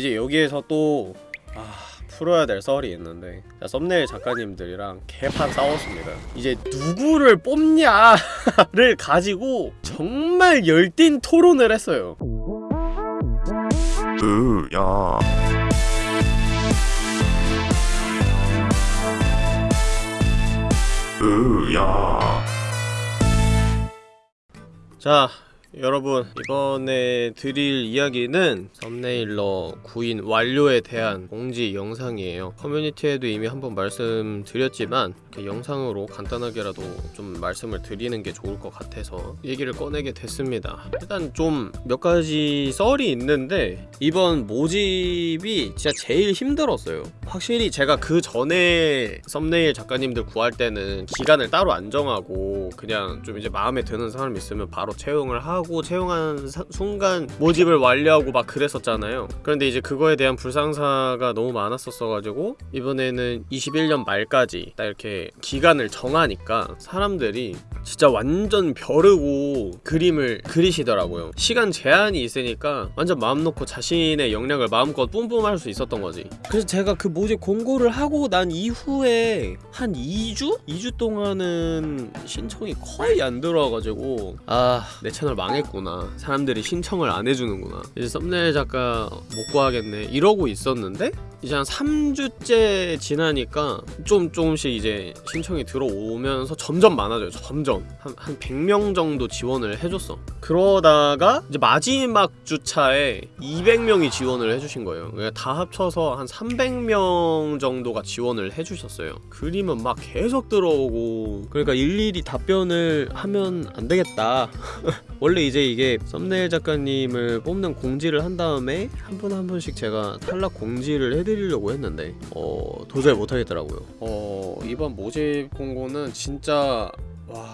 이제 여기에서 또 아... 풀어야 될 썰이 있는데 자, 썸네일 작가님들이랑 개판 싸웠습니다. 이제 누구를 뽑냐를 가지고 정말 열띤 토론을 했어요. 으야. 으야. 자 여러분 이번에 드릴 이야기는 썸네일러 구인 완료에 대한 공지 영상이에요. 커뮤니티에도 이미 한번 말씀드렸지만 이렇게 영상으로 간단하게라도 좀 말씀을 드리는 게 좋을 것 같아서 얘기를 꺼내게 됐습니다. 일단 좀 몇 가지 썰이 있는데 이번 모집이 진짜 제일 힘들었어요. 확실히 제가 그 전에 썸네일 작가님들 구할 때는 기간을 따로 안 정하고 그냥 좀 이제 마음에 드는 사람 있으면 바로 채용을 하고 하고 채용한 사, 순간 모집을 완료하고 막 그랬었잖아요. 그런데 이제 그거에 대한 불상사가 너무 많았었어가지고 이번에는 21년 말까지 딱 이렇게 기간을 정하니까 사람들이 진짜 완전 벼르고 그림을 그리시더라고요. 시간 제한이 있으니까 완전 마음 놓고 자신의 역량을 마음껏 뿜뿜할 수 있었던 거지. 그래서 제가 그 모집 공고를 하고 난 이후에 한 2주? 2주 동안은 신청이 거의 안 들어와가지고 아 내 채널 망 했구나. 사람들이 신청을 안 해주는구나. 이제 썸네일 작가 못 구하겠네. 이러고 있었는데 이제 한 3주째 지나니까 좀 조금씩 이제 신청이 들어오면서 점점 많아져요 점점. 한, 한 100명 정도 지원을 해줬어. 그러다가 이제 마지막 주차에 200명이 지원을 해주신 거예요. 그러니까 다 합쳐서 한 300명 정도가 지원을 해주셨어요. 그림은 막 계속 들어오고. 그러니까 일일이 답변을 하면 안 되겠다. 원래 이제 이게 썸네일 작가님을 뽑는 공지를 한 다음에 한 분한 분씩 제가 탈락 공지를 해드 리려고 했는데 어 도저히 못하겠더라고요. 어 이번 모집 공고는 진짜 와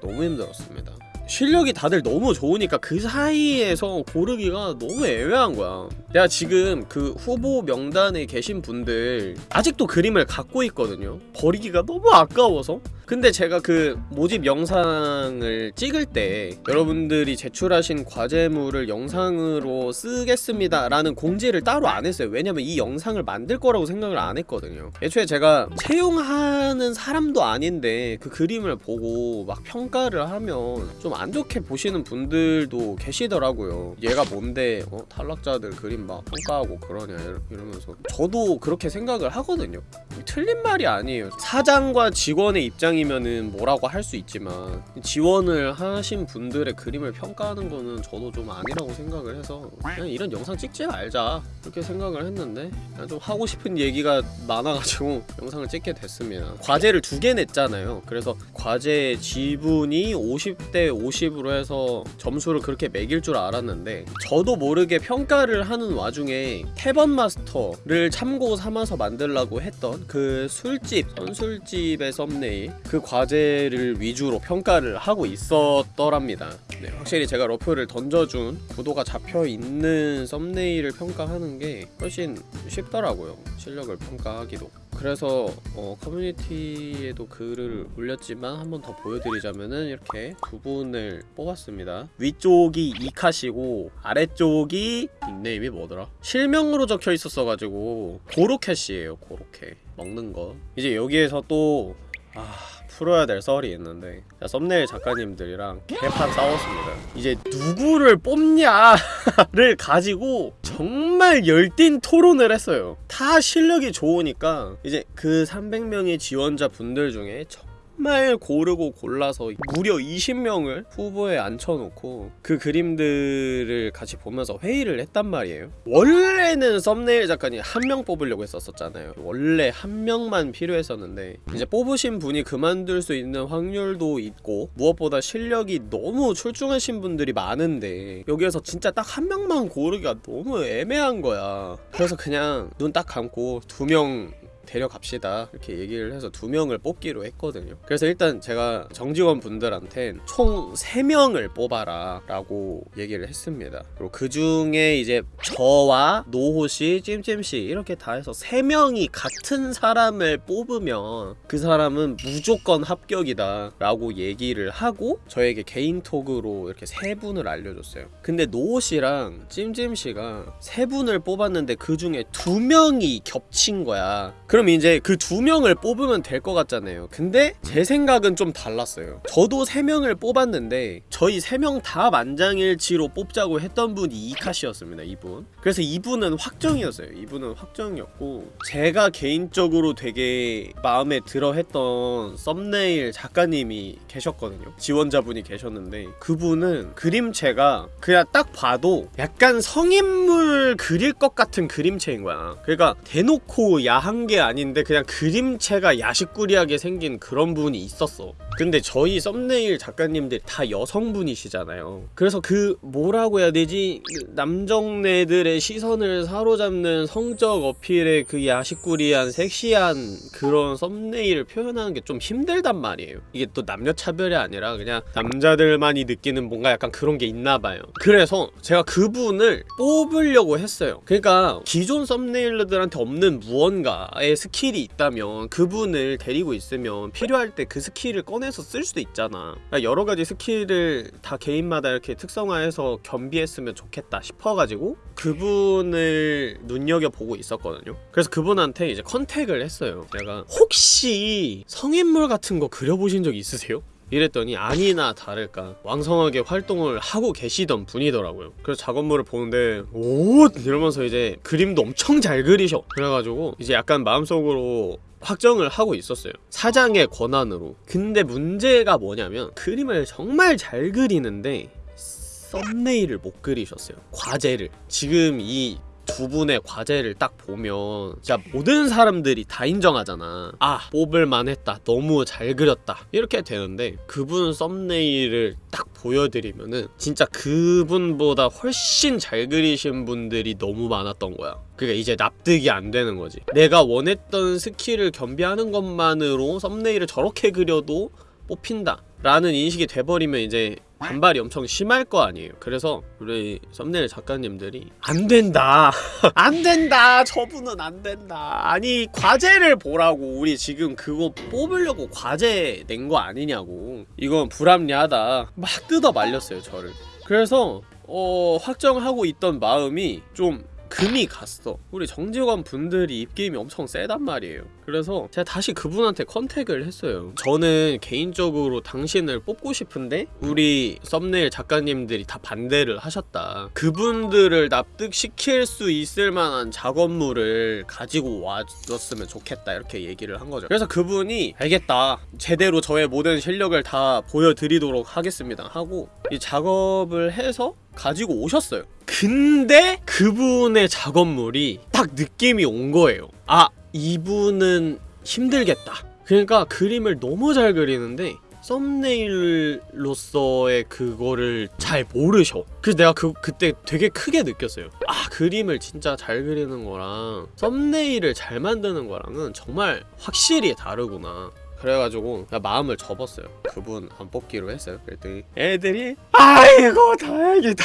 너무 힘들었습니다. 실력이 다들 너무 좋으니까 그 사이에서 고르기가 너무 애매한 거야. 내가 지금 그 후보 명단에 계신 분들 아직도 그림을 갖고 있거든요. 버리기가 너무 아까워서 근데 제가 그 모집 영상을 찍을 때 여러분들이 제출하신 과제물을 영상으로 쓰겠습니다 라는 공지를 따로 안 했어요. 왜냐면 이 영상을 만들 거라고 생각을 안 했거든요. 애초에 제가 채용하는 사람도 아닌데 그 그림을 보고 막 평가를 하면 좀 안 좋게 보시는 분들도 계시더라고요. 얘가 뭔데? 어? 탈락자들 그림 막 평가하고 그러냐 이러면서. 저도 그렇게 생각을 하거든요. 틀린 말이 아니에요. 사장과 직원의 입장이 면은 뭐라고 할 수 있지만 지원을 하신 분들의 그림을 평가하는 거는 저도 좀 아니라고 생각을 해서 그냥 이런 영상 찍지 말자 그렇게 생각을 했는데 좀 하고 싶은 얘기가 많아가지고 영상을 찍게 됐습니다. 과제를 두 개 냈잖아요. 그래서 과제 지분이 50대 50으로 해서 점수를 그렇게 매길 줄 알았는데 저도 모르게 평가를 하는 와중에 태번 마스터를 참고 삼아서 만들라고 했던 그 술집 선술집의 썸네일 그 과제를 위주로 평가를 하고 있었더랍니다. 네, 확실히 제가 러프를 던져준 구도가 잡혀있는 썸네일을 평가하는 게 훨씬 쉽더라고요 실력을 평가하기도. 그래서 어, 커뮤니티에도 글을 올렸지만 한 번 더 보여드리자면은 이렇게 두 분을 뽑았습니다. 위쪽이 이카시고 아래쪽이 닉네임이 뭐더라? 실명으로 적혀 있었어가지고 고로캣이에요 고로캣 먹는 거. 이제 여기에서 또 아... 풀어야 될 썰이 있는데 자, 썸네일 작가님들이랑 개판 싸웠습니다. 이제 누구를 뽑냐를 가지고 정말 열띤 토론을 했어요. 다 실력이 좋으니까 이제 그 300명의 지원자 분들 중에 정 말 고르고 골라서 무려 20명을 후보에 앉혀놓고 그 그림들을 같이 보면서 회의를 했단 말이에요. 원래는 썸네일 작가님 한 명 뽑으려고 했었잖아요. 원래 한 명만 필요했었는데 이제 뽑으신 분이 그만둘 수 있는 확률도 있고 무엇보다 실력이 너무 출중하신 분들이 많은데 여기에서 진짜 딱 한 명만 고르기가 너무 애매한 거야. 그래서 그냥 눈 딱 감고 두명 데려갑시다. 이렇게 얘기를 해서 두 명을 뽑기로 했거든요. 그래서 일단 제가 정직원 분들한텐 총 3명을 뽑아라 라고 얘기를 했습니다. 그리고 그 중에 이제 저와 노호씨 찜찜씨 이렇게 다 해서 3명이 같은 사람을 뽑으면 그 사람은 무조건 합격이다 라고 얘기를 하고 저에게 개인톡으로 이렇게 세 분을 알려줬어요. 근데 노호씨랑 찜찜씨가 세 분을 뽑았는데 그 중에 두 명이 겹친 거야. 그럼 이제 그 두 명을 뽑으면 될 것 같잖아요. 근데 제 생각은 좀 달랐어요. 저도 세 명을 뽑았는데 저희 세 명 다 만장일치로 뽑자고 했던 분이 이카시였습니다 이분. 그래서 이분은 확정이었어요. 이분은 확정이었고 제가 개인적으로 되게 마음에 들어 했던 썸네일 작가님이 계셨거든요. 지원자분이 계셨는데 그분은 그림체가 그냥 딱 봐도 약간 성인물 그릴 것 같은 그림체인 거야. 그러니까 대놓고 야한 게 아닌데 그냥 그림체가 야식꾸리하게 생긴 그런 분이 있었어 근데 저희 썸네일 작가님들 다 여성분이시잖아요. 그래서 그 뭐라고 해야 되지? 그 남정네들의 시선을 사로잡는 성적 어필의 그 야시꾸리한 섹시한 그런 썸네일을 표현하는 게 좀 힘들단 말이에요. 이게 또 남녀 차별이 아니라 그냥 남자들만이 느끼는 뭔가 약간 그런 게 있나 봐요. 그래서 제가 그분을 뽑으려고 했어요. 그러니까 기존 썸네일러들한테 없는 무언가의 스킬이 있다면 그분을 데리고 있으면 필요할 때 그 스킬을 꺼내 서 쓸 수도 있잖아. 그러니까 여러 가지 스킬을 다 개인마다 이렇게 특성화해서 겸비했으면 좋겠다 싶어가지고 그분을 눈여겨보고 있었거든요. 그래서 그분한테 이제 컨택을 했어요. 내가 혹시 성인물 같은 거 그려보신 적 있으세요? 이랬더니 아니나 다를까. 왕성하게 활동을 하고 계시던 분이더라고요. 그래서 작업물을 보는데 오! 이러면서 이제 그림도 엄청 잘 그리셔. 그래가지고 이제 약간 마음속으로 확정을 하고 있었어요. 사장의 권한으로. 근데 문제가 뭐냐면 그림을 정말 잘 그리는데 썸네일을 못 그리셨어요. 과제를. 지금 이 두 분의 과제를 딱 보면 진짜 모든 사람들이 다 인정하잖아. 아 뽑을만 했다. 너무 잘 그렸다. 이렇게 되는데 그분 썸네일을 딱 보여드리면은 진짜 그분보다 훨씬 잘 그리신 분들이 너무 많았던 거야. 그러니까 이제 납득이 안 되는 거지. 내가 원했던 스킬을 겸비하는 것만으로 썸네일을 저렇게 그려도 뽑힌다. 라는 인식이 돼버리면 이제 반발이 엄청 심할 거 아니에요. 그래서 우리 썸네일 작가님들이 안 된다. 안 된다. 저분은 안 된다. 아니 과제를 보라고. 우리 지금 그거 뽑으려고 과제 낸 거 아니냐고. 이건 불합리하다. 막 뜯어 말렸어요 저를. 그래서 어 확정하고 있던 마음이 좀 금이 갔어. 우리 정직원 분들이 입김이 엄청 세단 말이에요. 그래서 제가 다시 그분한테 컨택을 했어요. 저는 개인적으로 당신을 뽑고 싶은데 우리 썸네일 작가님들이 다 반대를 하셨다. 그분들을 납득시킬 수 있을 만한 작업물을 가지고 와줬으면 좋겠다. 이렇게 얘기를 한 거죠. 그래서 그분이 알겠다. 제대로 저의 모든 실력을 다 보여드리도록 하겠습니다. 하고 이 작업을 해서 가지고 오셨어요. 근데 그분의 작업물이 딱 느낌이 온 거예요. 아 이분은 힘들겠다. 그러니까 그림을 너무 잘 그리는데 썸네일로서의 그거를 잘 모르셔. 그래서 내가 그, 그때 되게 크게 느꼈어요. 아 그림을 진짜 잘 그리는 거랑 썸네일을 잘 만드는 거랑은 정말 확실히 다르구나 그래가지고 마음을 접었어요. 그분 안 뽑기로 했어요 그랬더니. 애들이 아이고 다행이다.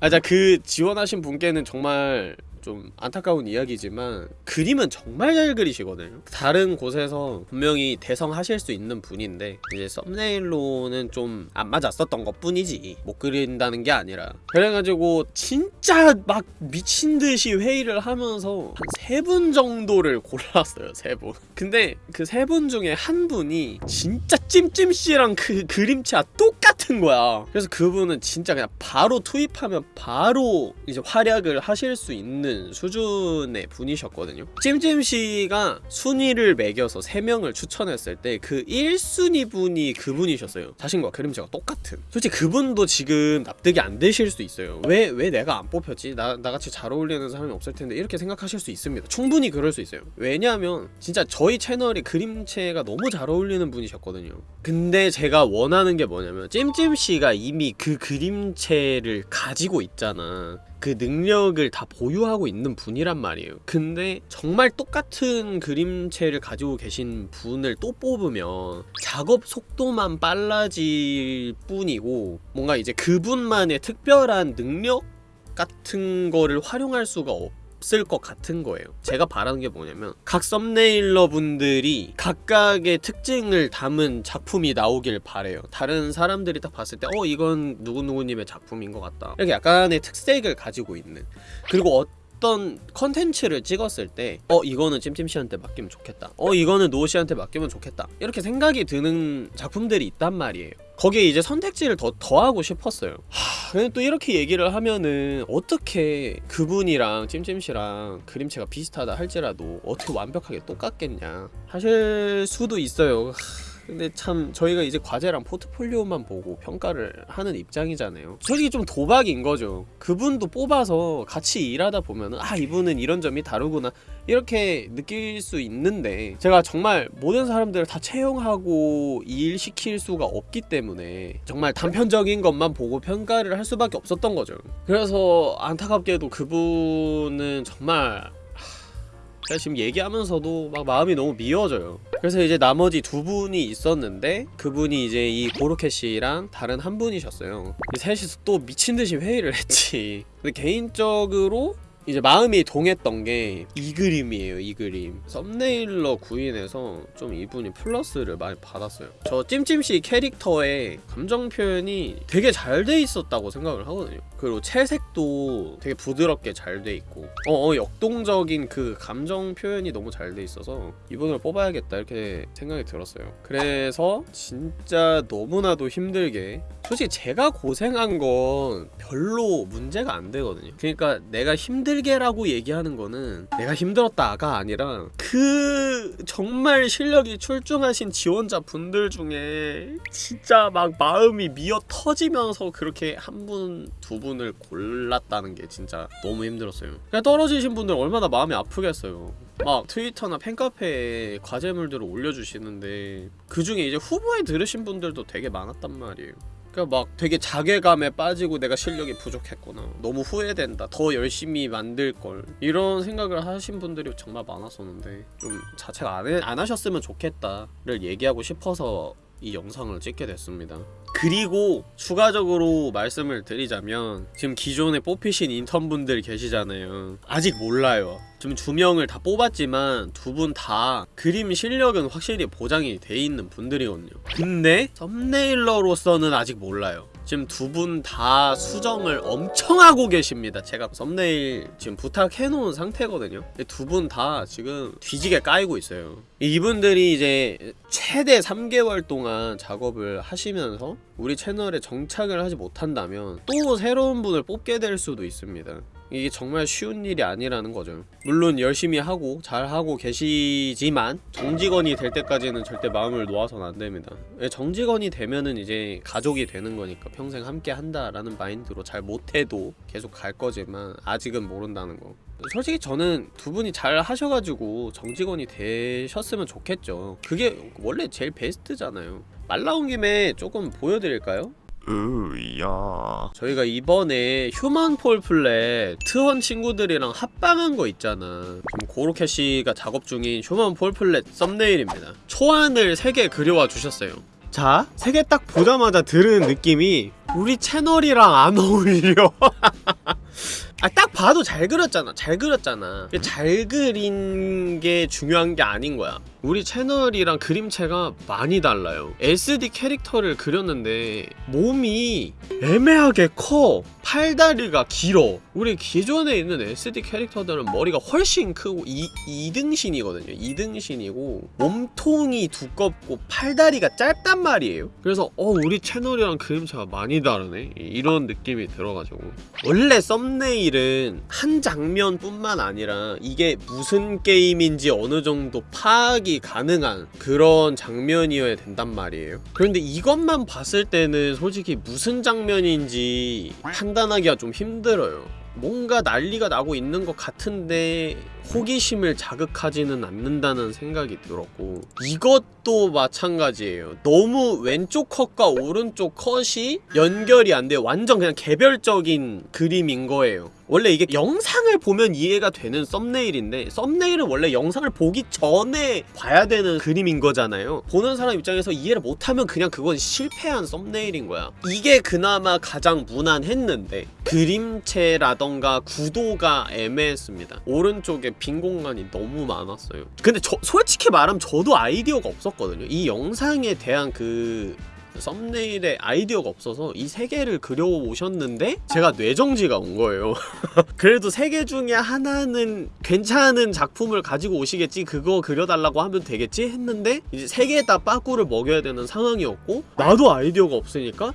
아자 그 지원하신 분께는 정말 좀 안타까운 이야기지만 그림은 정말 잘 그리시거든요. 다른 곳에서 분명히 대성하실 수 있는 분인데 이제 썸네일로는 좀 안 맞았었던 것 뿐이지 못 그린다는 게 아니라. 그래가지고 진짜 막 미친듯이 회의를 하면서 한 세 분 정도를 골랐어요 세분. 근데 그 세 분 중에 한 분이 진짜 찜찜씨랑 그 그림체가 똑같은 거야. 그래서 그분은 진짜 그냥 바로 투입하면 바로 이제 활약을 하실 수 있는 수준의 분이셨거든요. 찜찜씨가 순위를 매겨서 3명을 추천했을 때 그 1순위 분이 그분이셨어요. 자신과 그림체가 똑같은. 솔직히 그분도 지금 납득이 안 되실 수 있어요. 왜, 왜 내가 안 뽑혔지? 나, 나같이 잘 어울리는 사람이 없을 텐데 이렇게 생각하실 수 있습니다. 충분히 그럴 수 있어요. 왜냐하면 진짜 저희 채널이 그림체가 너무 잘 어울리는 분이셨거든요. 근데 제가 원하는 게 뭐냐면 찜찜씨가 이미 그 그림체를 가지고 있잖아 그 능력을 다 보유하고 있는 분이란 말이에요. 근데 정말 똑같은 그림체를 가지고 계신 분을 또 뽑으면 작업 속도만 빨라질 뿐이고 뭔가 이제 그분만의 특별한 능력 같은 거를 활용할 수가 없 을 것 같은 거예요. 제가 바라는 게 뭐냐면 각 썸네일러 분들이 각각의 특징을 담은 작품이 나오길 바래요. 다른 사람들이 딱 봤을 때 어 이건 누구누구님의 작품인 것 같다. 이렇게 약간의 특색을 가지고 있는 그리고 어 떤 컨텐츠를 찍었을 때 어 이거는 찜찜씨한테 맡기면 좋겠다. 어 이거는 노씨한테 맡기면 좋겠다. 이렇게 생각이 드는 작품들이 있단 말이에요. 거기에 이제 선택지를 더 더하고 싶었어요. 하, 근데 또 이렇게 얘기를 하면은 어떻게 그분이랑 찜찜씨랑 그림체가 비슷하다 할지라도 어떻게 완벽하게 똑같겠냐 하실 수도 있어요. 하, 근데 참 저희가 이제 과제랑 포트폴리오만 보고 평가를 하는 입장이잖아요. 솔직히 좀 도박인 거죠. 그분도 뽑아서 같이 일하다 보면은 아 이분은 이런 점이 다르구나 이렇게 느낄 수 있는데 제가 정말 모든 사람들을 다 채용하고 일시킬 수가 없기 때문에 정말 단편적인 것만 보고 평가를 할 수밖에 없었던 거죠. 그래서 안타깝게도 그분은 정말 제가 지금 얘기하면서도 막 마음이 너무 미워져요. 그래서 이제 나머지 두 분이 있었는데 그분이 이제 이 고로케 씨랑 다른 한 분이셨어요. 이 셋이서 또 미친 듯이 회의를 했지. 근데 개인적으로 이제 마음이 동했던 게 이 그림이에요 이 그림. 썸네일러 구인에서 좀 이분이 플러스를 많이 받았어요. 저 찜찜씨 캐릭터의 감정 표현이 되게 잘 돼 있었다고 생각을 하거든요. 그리고 채색도 되게 부드럽게 잘 돼 있고 어, 어 역동적인 그 감정 표현이 너무 잘 돼 있어서 이분을 뽑아야겠다 이렇게 생각이 들었어요. 그래서 진짜 너무나도 힘들게 솔직히 제가 고생한 건 별로 문제가 안 되거든요. 그러니까 내가 힘들 게라고 얘기하는 거는 내가 힘들었다가 아니라 그 정말 실력이 출중하신 지원자 분들 중에 진짜 막 마음이 미어 터지면서 그렇게 한 분, 두 분을 골랐다는 게 진짜 너무 힘들었어요. 그냥 떨어지신 분들 얼마나 마음이 아프겠어요. 막 트위터나 팬카페에 과제물들을 올려주시는데 그 중에 이제 후보에 들으신 분들도 되게 많았단 말이에요 그러니까 막 되게 자괴감에 빠지고 내가 실력이 부족했구나. 너무 후회된다. 더 열심히 만들 걸. 이런 생각을 하신 분들이 정말 많았었는데 좀 자책 안, 해, 안 하셨으면 좋겠다를 얘기하고 싶어서 이 영상을 찍게 됐습니다. 그리고 추가적으로 말씀을 드리자면 지금 기존에 뽑히신 인턴분들 계시잖아요. 아직 몰라요. 지금 두 명을 다 뽑았지만 두 분 다 그림 실력은 확실히 보장이 돼 있는 분들이거든요. 근데 썸네일러로서는 아직 몰라요 지금 두 분 다 수정을 엄청 하고 계십니다. 제가 썸네일 지금 부탁해놓은 상태거든요. 두 분 다 지금 뒤지게 까이고 있어요. 이분들이 이제 최대 3개월 동안 작업을 하시면서 우리 채널에 정착을 하지 못한다면 또 새로운 분을 뽑게 될 수도 있습니다 이게 정말 쉬운 일이 아니라는 거죠. 물론 열심히 하고 잘하고 계시지만 정직원이 될 때까지는 절대 마음을 놓아서는 안 됩니다. 예, 정직원이 되면은 이제 가족이 되는 거니까 평생 함께 한다라는 마인드로 잘 못해도 계속 갈 거지만 아직은 모른다는 거. 솔직히 저는 두 분이 잘 하셔가지고 정직원이 되셨으면 좋겠죠. 그게 원래 제일 베스트잖아요. 말 나온 김에 조금 보여드릴까요? 으야. 저희가 이번에 Human Fall Flat 트원 친구들이랑 합방한 거 있잖아. 지금 고로케 씨가 작업 중인 Human Fall Flat 썸네일입니다. 초안을 3개 그려와 주셨어요. 자, 3개 딱 보자마자 들은 느낌이 우리 채널이랑 안 어울려. 아, 딱 봐도 잘 그렸잖아. 잘 그렸잖아. 잘 그린 게 중요한 게 아닌 거야. 우리 채널이랑 그림체가 많이 달라요. SD 캐릭터를 그렸는데 몸이 애매하게 커. 팔다리가 길어. 우리 기존에 있는 SD 캐릭터들은 머리가 훨씬 크고 이, 2등신이거든요. 2등신이고 몸통이 두껍고 팔다리가 짧단 말이에요. 그래서 어 우리 채널이랑 그림체가 많이 다르네. 이런 느낌이 들어가지고 원래 썸네일은 한 장면뿐만 아니라 이게 무슨 게임인지 어느 정도 파악이 가능한 그런 장면이어야 된단 말이에요. 그런데 이것만 봤을 때는 솔직히 무슨 장면인지 판단하기가 좀 힘들어요. 뭔가 난리가 나고 있는 것 같은데 호기심을 자극하지는 않는다는 생각이 들었고 이것도 마찬가지예요. 너무 왼쪽 컷과 오른쪽 컷이 연결이 안 돼요 완전 그냥 개별적인 그림인 거예요. 원래 이게 영상을 보면 이해가 되는 썸네일인데 썸네일은 원래 영상을 보기 전에 봐야 되는 그림인 거잖아요. 보는 사람 입장에서 이해를 못하면 그냥 그건 실패한 썸네일인 거야. 이게 그나마 가장 무난했는데 그림체라던가 구도가 애매했습니다. 오른쪽에 빈 공간이 너무 많았어요. 근데 저 솔직히 말하면 저도 아이디어가 없었거든요. 이 영상에 대한 그 썸네일에 아이디어가 없어서 이 세 개를 그려오셨는데 제가 뇌정지가 온 거예요. 그래도 세 개 중에 하나는 괜찮은 작품을 가지고 오시겠지 그거 그려달라고 하면 되겠지 했는데 이제 세 개 다 빠꾸를 먹여야 되는 상황이었고 나도 아이디어가 없으니까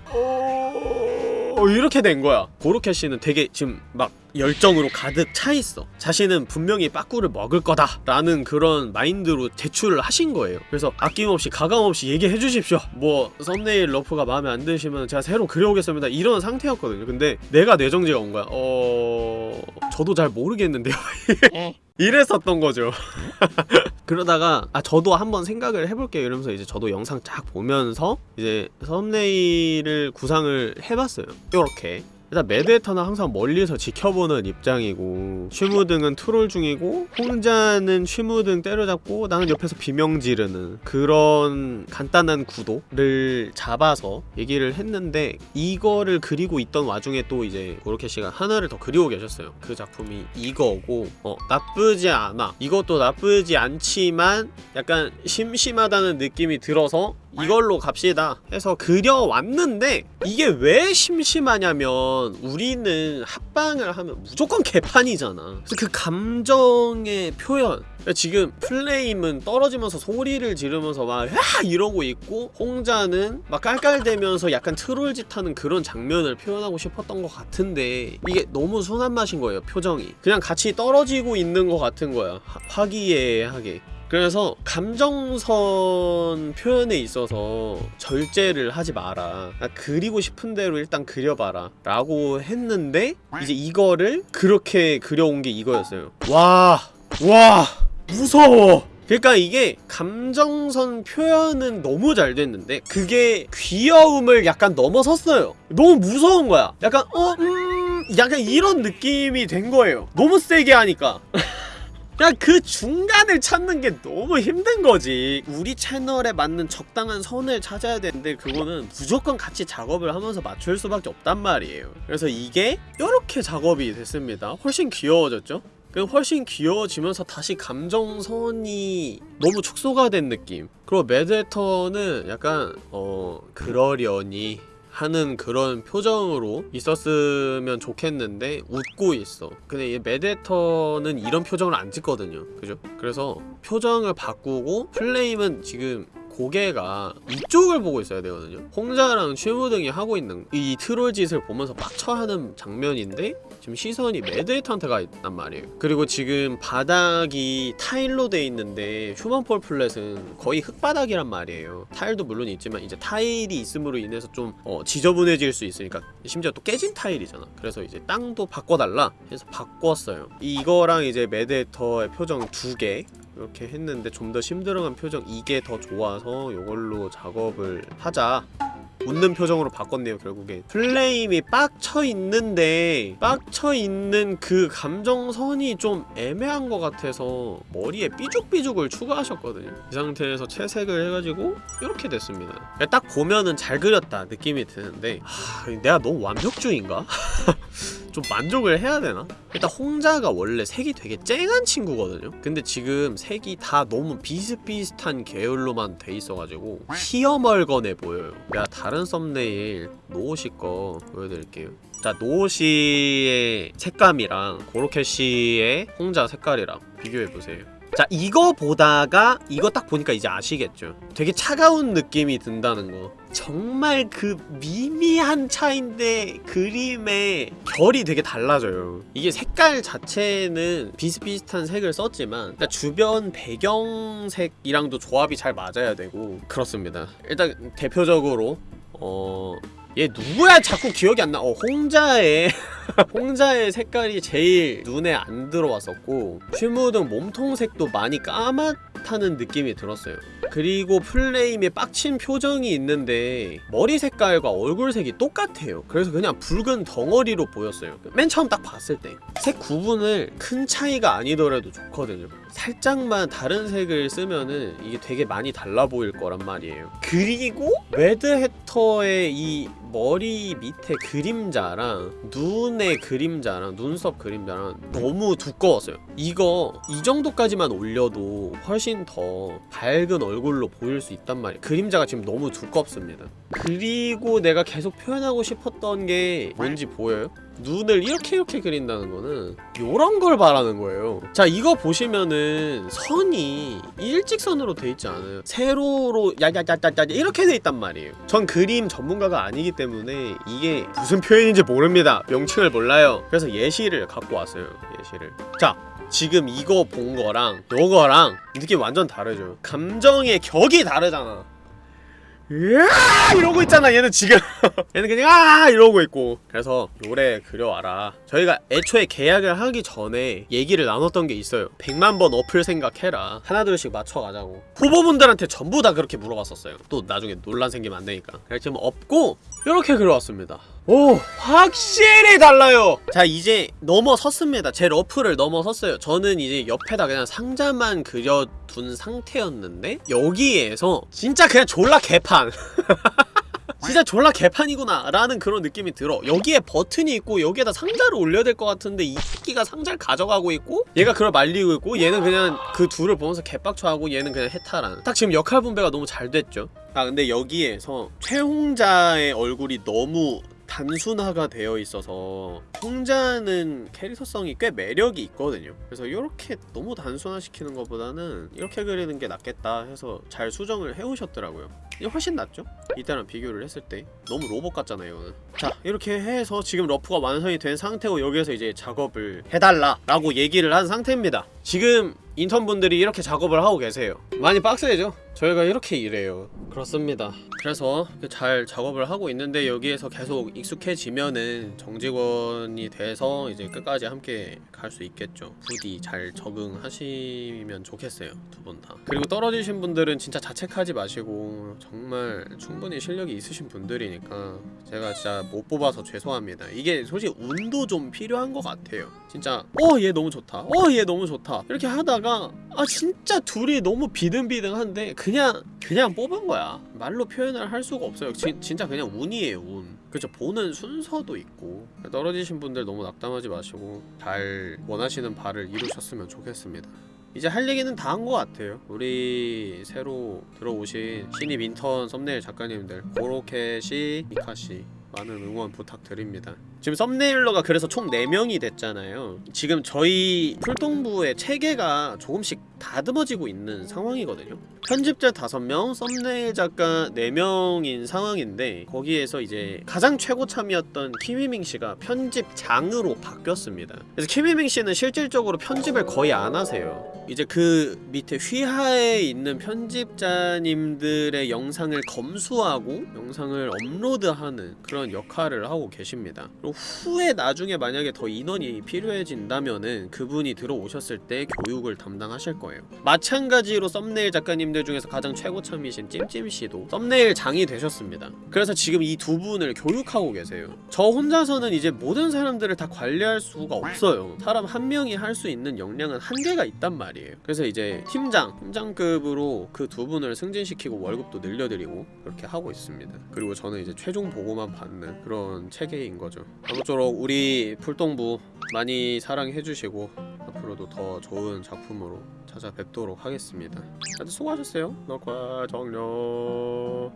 어... 이렇게 된 거야 고로케 씨는 되게 지금 막 열정으로 가득 차 있어. 자신은 분명히 빠꾸를 먹을 거다. 라는 그런 마인드로 제출을 하신 거예요. 그래서 아낌없이 가감없이 얘기해 주십시오. 뭐 썸네일 러프가 마음에 안 드시면 제가 새로 그려오겠습니다. 이런 상태였거든요. 근데 내가 뇌정지가 온 거야. 어... 저도 잘 모르겠는데요. 이랬었던 거죠. 그러다가 아 저도 한번 생각을 해볼게요 이러면서 이제 저도 영상 쫙 보면서 이제 썸네일을 구상을 해봤어요. 요렇게 일단 매드헤터는 항상 멀리서 지켜보는 입장이고 취무등은 트롤 중이고 홍자는 취무등 때려잡고 나는 옆에서 비명 지르는 그런 간단한 구도를 잡아서 얘기를 했는데 이거를 그리고 있던 와중에 또 이제 고로케 씨가 하나를 더 그리고 계셨어요. 그 작품이 이거고 어 나쁘지 않아. 이것도 나쁘지 않지만 약간 심심하다는 느낌이 들어서 이걸로 갑시다 해서 그려왔는데 이게 왜 심심하냐면 우리는 합방을 하면 무조건 개판이잖아. 그래서 그 감정의 표현. 그러니까 지금 플레임은 떨어지면서 소리를 지르면서 막 야! 이러고 있고 홍자는 막 깔깔대면서 약간 트롤짓 하는 그런 장면을 표현하고 싶었던 것 같은데 이게 너무 순한 맛인 거예요 표정이. 그냥 같이 떨어지고 있는 것 같은 거야 화- 화기애애하게 그래서 감정선 표현에 있어서 절제를 하지 마라. 아, 그리고 싶은 대로 일단 그려봐라. 라고 했는데 이제 이거를 그렇게 그려온 게 이거였어요. 와 와 무서워. 그러니까 이게 감정선 표현은 너무 잘 됐는데 그게 귀여움을 약간 넘어섰어요. 너무 무서운 거야. 약간 어? 음... 약간 이런 느낌이 된 거예요. 너무 세게 하니까 그냥 그 중간을 찾는 게 너무 힘든 거지. 우리 채널에 맞는 적당한 선을 찾아야 되는데 그거는 무조건 같이 작업을 하면서 맞출 수밖에 없단 말이에요. 그래서 이게 이렇게 작업이 됐습니다. 훨씬 귀여워졌죠? 그리고 훨씬 귀여워지면서 다시 감정선이 너무 축소가 된 느낌. 그리고 매드헤터는 약간 어... 그러려니 하는 그런 표정으로 있었으면 좋겠는데 웃고 있어. 근데 이 매드헤터는 이런 표정을 안 짓거든요. 그죠? 그래서 표정을 바꾸고 플레임은 지금 고개가 이쪽을 보고 있어야 되거든요. 홍자랑 취무등이 하고 있는 이 트롤 짓을 보면서 빡쳐하는 장면인데 지금 시선이 매드헤터한테 가 있단 말이에요. 그리고 지금 바닥이 타일로 돼 있는데 Human Fall Flat은 거의 흙바닥이란 말이에요. 타일도 물론 있지만 이제 타일이 있음으로 인해서 좀 어, 지저분해질 수 있으니까 심지어 또 깨진 타일이잖아. 그래서 이제 땅도 바꿔달라 해서 바꿨어요. 이거랑 이제 매드헤터의 표정 두개 이렇게 했는데 좀 더 심드렁한 표정 이게 더 좋아서 이걸로 작업을 하자 웃는 표정으로 바꿨네요 결국에 플레임이 빡쳐 있는데 빡쳐 있는 그 감정선이 좀 애매한 것 같아서 머리에 삐죽삐죽을 추가하셨거든요. 이 상태에서 채색을 해가지고 이렇게 됐습니다. 딱 보면은 잘 그렸다 느낌이 드는데 하, 내가 너무 완벽주의인가? 좀 만족을 해야 되나? 일단 홍자가 원래 색이 되게 쨍한 친구거든요? 근데 지금 색이 다 너무 비슷비슷한 계열로만 돼 있어가지고 희어멀건해 보여요 내가 다른 썸네일 노오시 거 보여드릴게요 자 노오시의 색감이랑 고로케시의 홍자 색깔이랑 비교해보세요 자 이거 보다가 이거 딱 보니까 이제 아시겠죠? 되게 차가운 느낌이 든다는 거. 정말 그 미미한 차인데 그림의 결이 되게 달라져요. 이게 색깔 자체는 비슷비슷한 색을 썼지만 일단 주변 배경색이랑도 조합이 잘 맞아야 되고 그렇습니다. 일단 대표적으로 어... 얘 누구야? 자꾸 기억이 안 나. 어, 홍자의 홍자의 색깔이 제일 눈에 안 들어왔었고 슈무등 몸통색도 많이 까맣 듯하는 느낌이 들었어요. 그리고 플레임에 빡친 표정이 있는데 머리 색깔과 얼굴색이 똑같아요. 그래서 그냥 붉은 덩어리로 보였어요. 맨 처음 딱 봤을 때. 색 구분을 큰 차이가 아니더라도 좋거든요. 살짝만 다른 색을 쓰면은 이게 되게 많이 달라 보일 거란 말이에요. 그리고 레드 해터의 이 머리 밑에 그림자랑 눈의 그림자랑 눈썹 그림자랑 너무 두꺼웠어요. 이거 이 정도까지만 올려도 훨씬 더 밝은 얼굴로 보일 수 있단 말이에요. 그림자가 지금 너무 두껍습니다. 그리고 내가 계속 표현하고 싶었던 게 뭔지 보여요? 눈을 이렇게 이렇게 그린다는 거는 요런 걸 말하는 거예요. 자 이거 보시면은 선이 일직선으로 돼 있지 않아요. 세로로 야야야야야 이렇게 돼 있단 말이에요. 전 그림 전문가가 아니기 때문에 이게 무슨 표현인지 모릅니다. 명칭을 몰라요. 그래서 예시를 갖고 왔어요 예시를. 자 지금 이거 본 거랑 요거랑 느낌 완전 다르죠. 감정의 격이 다르잖아 이러고 있잖아. 얘는 지금. 얘는 그냥 아! 이러고 있고. 그래서 요래 그려와라. 저희가 애초에 계약을 하기 전에 얘기를 나눴던 게 있어요. 100만 번 어플 생각해라. 하나둘씩 맞춰가자고. 후보분들한테 전부 다 그렇게 물어봤었어요. 또 나중에 논란 생기면 안 되니까. 그래서 지금 없고 이렇게 그려왔습니다. 오. 확실히 달라요! 자 이제 넘어섰습니다. 제 러프를 넘어섰어요. 저는 이제 옆에다 그냥 상자만 그려둔 상태였는데 여기에서 진짜 그냥 졸라 개판 진짜 졸라 개판이구나 라는 그런 느낌이 들어. 여기에 버튼이 있고 여기에다 상자를 올려야 될 것 같은데 이 새끼가 상자를 가져가고 있고 얘가 그걸 말리고 있고 얘는 그냥 그 둘을 보면서 개빡쳐하고 얘는 그냥 해탈하는. 딱 지금 역할 분배가 너무 잘 됐죠. 아 근데 여기에서 최홍자의 얼굴이 너무 단순화가 되어 있어서 홍자는 캐릭터성이 꽤 매력이 있거든요. 그래서 이렇게 너무 단순화시키는 것보다는 이렇게 그리는 게 낫겠다 해서 잘 수정을 해오셨더라고요. 이게 훨씬 낫죠? 이때랑 비교를 했을 때. 너무 로봇 같잖아요 이거는. 자 이렇게 해서 지금 러프가 완성이 된 상태고 여기에서 이제 작업을 해달라 라고 얘기를 한 상태입니다. 지금 인턴분들이 이렇게 작업을 하고 계세요. 많이 빡세죠? 저희가 이렇게 일해요. 그렇습니다. 그래서 잘 작업을 하고 있는데 여기에서 계속 익숙해지면은 정직원이 돼서 이제 끝까지 함께 갈 수 있겠죠. 부디 잘 적응하시면 좋겠어요 두 분 다. 그리고 떨어지신 분들은 진짜 자책하지 마시고 정말 충분히 실력이 있으신 분들이니까 제가 진짜 못 뽑아서 죄송합니다. 이게 솔직히 운도 좀 필요한 것 같아요. 진짜 어 얘 너무 좋다. 어 얘 너무 좋다. 이렇게 하다가 아 진짜 둘이 너무 비등비등한데 그냥 그냥 뽑은 거야. 말로 표현을 할 수가 없어요. 지, 진짜 그냥 운이에요 운. 그렇죠 보는 순서도 있고. 떨어지신 분들 너무 낙담하지 마시고 잘 원하시는 바를 이루셨으면 좋겠습니다. 이제 할 얘기는 다 한 것 같아요. 우리 새로 들어오신 신입 인턴 썸네일 작가님들 고로케시, 미카시 많은 응원 부탁드립니다 지금 썸네일러가 그래서 총 4명이 됐잖아요. 지금 저희 풀동부의 체계가 조금씩 다듬어지고 있는 상황이거든요. 편집자 5명, 썸네일 작가 4명인 상황인데 거기에서 이제 가장 최고 참이었던 키미밍 씨가 편집장으로 바뀌었습니다. 그래서 키미밍 씨는 실질적으로 편집을 거의 안 하세요. 이제 그 밑에 휘하에 있는 편집자님들의 영상을 검수하고 영상을 업로드하는 그런 역할을 하고 계십니다. 그리고 후에 나중에 만약에 더 인원이 필요해진다면은 그분이 들어오셨을 때 교육을 담당하실 거예요. 마찬가지로 썸네일 작가님들 중에서 가장 최고참이신 찜찜씨도 썸네일 장이 되셨습니다. 그래서 지금 이 두 분을 교육하고 계세요. 저 혼자서는 이제 모든 사람들을 다 관리할 수가 없어요. 사람 한 명이 할 수 있는 역량은 한계가 있단 말이에요. 그래서 이제 팀장, 팀장급으로 그 두 분을 승진시키고 월급도 늘려드리고 그렇게 하고 있습니다. 그리고 저는 이제 최종 보고만 받는 그런 체계인 거죠 아무쪼록 우리 풀동부 많이 사랑해주시고 앞으로도 더 좋은 작품으로 찾아뵙도록 하겠습니다. 다들 수고하셨어요. 녹화 종료